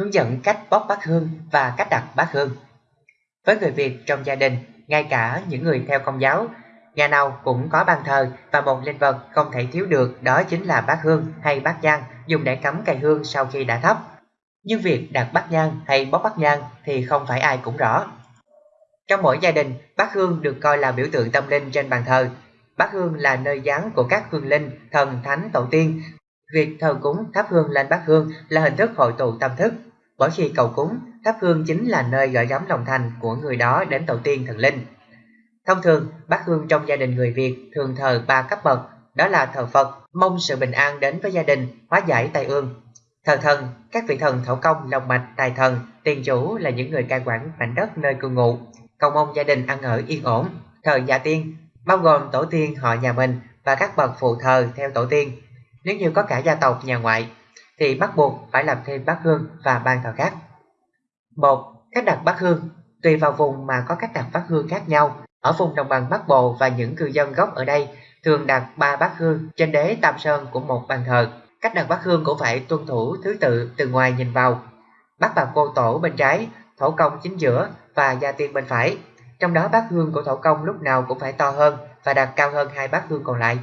hướng dẫn cách bóc bát hương và cách đặt bát hương. Với người Việt trong gia đình, ngay cả những người theo công giáo, nhà nào cũng có bàn thờ và một linh vật không thể thiếu được đó chính là bát hương hay bát nhang dùng để cắm cây hương sau khi đã thắp. Nhưng việc đặt bát nhang hay bóc bát nhang thì không phải ai cũng rõ. Trong mỗi gia đình, bát hương được coi là biểu tượng tâm linh trên bàn thờ. Bát hương là nơi giáng của các hương linh, thần, thánh, tổ tiên. Việc thờ cúng thắp hương lên bát hương là hình thức hội tụ tâm thức. Mỗi khi cầu cúng, thắp hương chính là nơi gửi gắm lòng thành của người đó đến tổ tiên thần linh. Thông thường, bát hương trong gia đình người Việt thường thờ ba cấp bậc, đó là thờ Phật, mong sự bình an đến với gia đình, hóa giải tai ương. Thờ thần, các vị thần thổ công, lòng mạch, tài thần, tiền chủ là những người cai quản mảnh đất nơi cư ngụ, cầu mong gia đình ăn ở yên ổn. Thờ gia tiên, bao gồm tổ tiên họ nhà mình và các bậc phụ thờ theo tổ tiên. Nếu như có cả gia tộc nhà ngoại, thì bắt buộc phải làm thêm bát hương và ban thờ khác. một Cách đặt bát hương Tùy vào vùng mà có cách đặt bát hương khác nhau. Ở vùng đồng bằng Bắc Bộ và những cư dân gốc ở đây thường đặt ba bát hương trên đế tam sơn của một bàn thờ. Cách đặt bát hương cũng phải tuân thủ thứ tự từ ngoài nhìn vào. Bát bà cô tổ bên trái, thổ công chính giữa và gia tiên bên phải. Trong đó bát hương của thổ công lúc nào cũng phải to hơn và đặt cao hơn hai bát hương còn lại.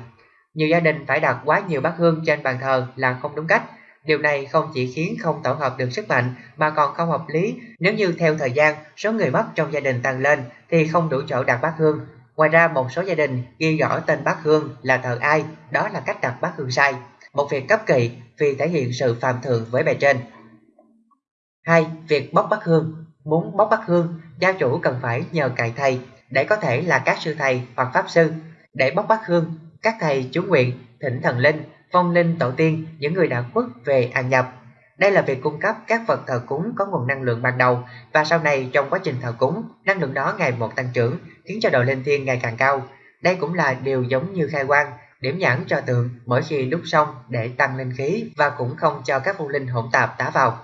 Nhiều gia đình phải đặt quá nhiều bát hương trên bàn thờ là không đúng cách. Điều này không chỉ khiến không tổ hợp được sức mạnh mà còn không hợp lý nếu như theo thời gian số người mất trong gia đình tăng lên thì không đủ chỗ đặt bát hương. Ngoài ra một số gia đình ghi rõ tên bát hương là thờ ai, đó là cách đặt bát hương sai. Một việc cấp kỵ vì thể hiện sự phạm thượng với bề trên. 2. Việc bóc bát hương Muốn bóc bát hương, gia chủ cần phải nhờ cậy thầy, để có thể là các sư thầy hoặc pháp sư. Để bóc bát hương, các thầy chú nguyện, thỉnh thần linh, phong linh tổ tiên, những người đã khuất về an nhập. Đây là việc cung cấp các vật thờ cúng có nguồn năng lượng ban đầu và sau này trong quá trình thờ cúng, năng lượng đó ngày một tăng trưởng, khiến cho độ linh thiên ngày càng cao. Đây cũng là điều giống như khai quang, điểm nhãn cho tượng mỗi khi đúc xong để tăng linh khí và cũng không cho các phong linh hỗn tạp tá vào.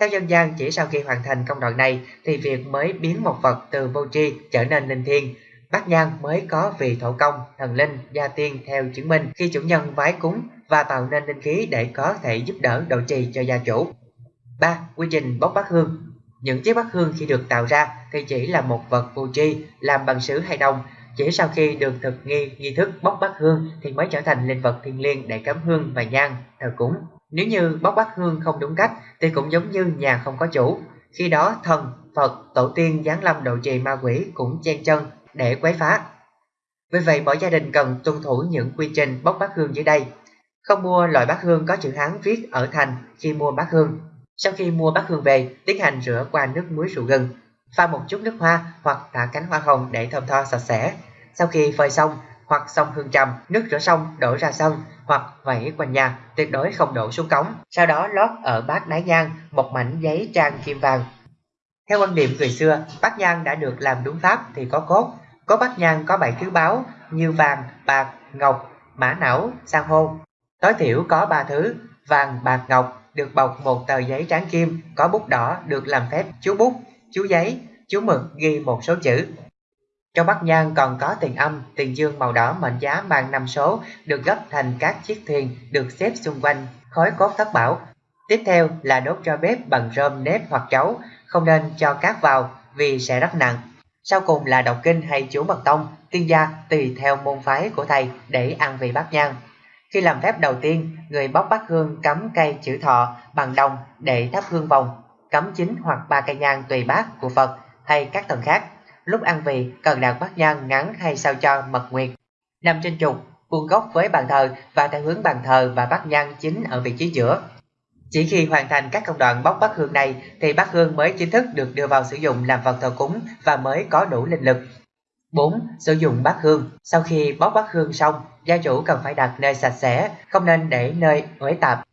Theo dân gian, chỉ sau khi hoàn thành công đoạn này thì việc mới biến một vật từ vô tri trở nên linh thiêng. Bát nhang mới có vị thổ công, thần linh, gia tiên theo chứng minh khi chủ nhân vái cúng và tạo nên linh khí để có thể giúp đỡ độ trì cho gia chủ. 3. Quy trình bốc bát hương Những chiếc bát hương khi được tạo ra thì chỉ là một vật vô tri làm bằng sứ hay đồng. Chỉ sau khi được thực nghi nghi thức bốc bát hương thì mới trở thành linh vật thiêng liêng để cắm hương và nhang, thờ cúng. Nếu như bốc bát hương không đúng cách thì cũng giống như nhà không có chủ. Khi đó thần, Phật, tổ tiên giáng lâm độ trì ma quỷ cũng chen chân để quấy phá. Vì vậy mỗi gia đình cần tuân thủ những quy trình bóc bát hương dưới đây. Không mua loại bát hương có chữ Hán viết ở thành khi mua bát hương. Sau khi mua bát hương về, tiến hành rửa qua nước muối rượu gừng, pha một chút nước hoa hoặc thả cánh hoa hồng để thơm tho sạch sẽ. Sau khi phơi xong, hoặc xong hương trầm, nước rửa xong đổ ra sân hoặc vẩy quanh nhà, tuyệt đối không đổ xuống cống. Sau đó lót ở bát đáy nhang một mảnh giấy trang kim vàng. Theo quan niệm người xưa, bát nhang đã được làm đúng pháp thì có cốt. Có bát nhang có bảy thứ báo như vàng, bạc, ngọc, mã não, san hô. Tối thiểu có ba thứ, vàng, bạc, ngọc được bọc một tờ giấy trắng kim, có bút đỏ được làm phép chú bút, chú giấy, chú mực ghi một số chữ. Trong bát nhang còn có tiền âm, tiền dương màu đỏ mệnh giá mang năm số được gấp thành các chiếc thuyền được xếp xung quanh khói cốt thất bảo. Tiếp theo là đốt cho bếp bằng rơm nếp hoặc chấu, không nên cho cát vào vì sẽ rất nặng. Sau cùng là đọc kinh hay chú mật tông, tiên gia tùy theo môn phái của thầy để ăn vị bát nhang. Khi làm phép đầu tiên, người bóc bát hương cắm cây chữ thọ bằng đồng để thắp hương vòng, cắm chín hoặc ba cây nhang tùy bát của Phật hay các thần khác lúc ăn vị cần đặt bát nhang ngắn hay sao cho mật nguyệt. Nằm trên trục, vuông góc với bàn thờ và theo hướng bàn thờ và bát nhang chính ở vị trí giữa. Chỉ khi hoàn thành các công đoạn bóc bát hương này thì bát hương mới chính thức được đưa vào sử dụng làm vật thờ cúng và mới có đủ linh lực. 4. Sử dụng bát hương Sau khi bóc bát hương xong, gia chủ cần phải đặt nơi sạch sẽ, không nên để nơi uế tạp.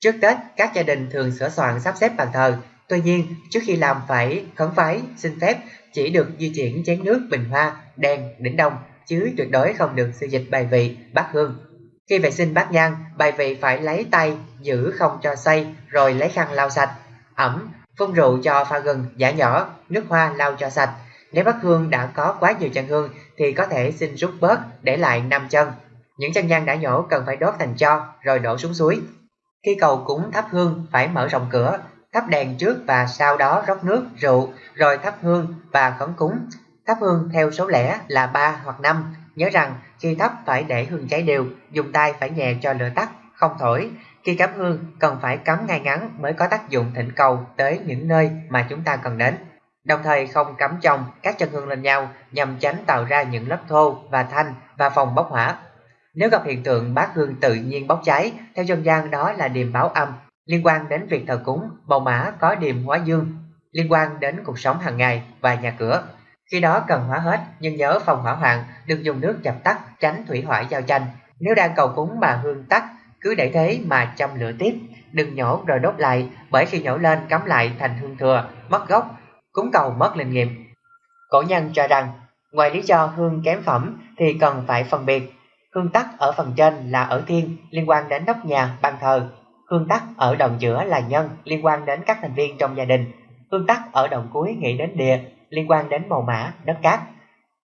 Trước Tết, các gia đình thường sửa soạn sắp xếp bàn thờ. Tuy nhiên, trước khi làm phải khấn vái, xin phép chỉ được di chuyển chén nước bình hoa, đèn, đỉnh đông, chứ tuyệt đối không được sử dịch bài vị, bát hương. Khi vệ sinh bát nhang, bài vị phải lấy tay, giữ không cho say, rồi lấy khăn lau sạch. Ẩm, phun rượu cho pha gừng, giả nhỏ, nước hoa lau cho sạch. Nếu bát hương đã có quá nhiều chân hương thì có thể xin rút bớt để lại 5 chân. Những chân nhang đã nhổ cần phải đốt thành cho rồi đổ xuống suối. Khi cầu cúng thắp hương phải mở rộng cửa, thắp đèn trước và sau đó rót nước, rượu, rồi thắp hương và khấn cúng. Thắp hương theo số lẻ là 3 hoặc 5. Nhớ rằng khi thắp phải để hương cháy đều, dùng tay phải nhẹ cho lửa tắt, không thổi. Khi cắm hương cần phải cắm ngay ngắn mới có tác dụng thỉnh cầu tới những nơi mà chúng ta cần đến. Đồng thời không cắm chồng các chân hương lên nhau nhằm tránh tạo ra những lớp thô và thanh và phòng bốc hỏa. Nếu gặp hiện tượng bát hương tự nhiên bốc cháy, theo dân gian đó là điềm báo âm, liên quan đến việc thờ cúng, màu mã có điềm hóa dương, liên quan đến cuộc sống hàng ngày và nhà cửa. Khi đó cần hóa hết, nhưng nhớ phòng hỏa hoạn, đừng dùng nước dập tắt, tránh thủy hỏa giao tranh. Nếu đang cầu cúng mà hương tắt, cứ để thế mà châm lửa tiếp, đừng nhổ rồi đốt lại, bởi khi nhổ lên cắm lại thành hương thừa, mất gốc, cúng cầu mất linh nghiệm. Cổ nhân cho rằng, ngoài lý do hương kém phẩm thì cần phải phân biệt. Hương tắc ở phần trên là ở thiên, liên quan đến nóc nhà, bàn thờ. Hương tắc ở đồng giữa là nhân, liên quan đến các thành viên trong gia đình. Hương tắc ở đồng cuối nghĩ đến địa, liên quan đến màu mã, đất cát.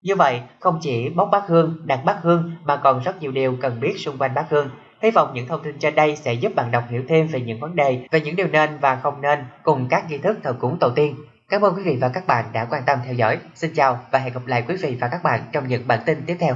Như vậy, không chỉ bốc bát hương, đặt bát hương mà còn rất nhiều điều cần biết xung quanh bát hương. Hy vọng những thông tin trên đây sẽ giúp bạn đọc hiểu thêm về những vấn đề, về những điều nên và không nên cùng các nghi thức thờ cúng tổ tiên. Cảm ơn quý vị và các bạn đã quan tâm theo dõi. Xin chào và hẹn gặp lại quý vị và các bạn trong những bản tin tiếp theo.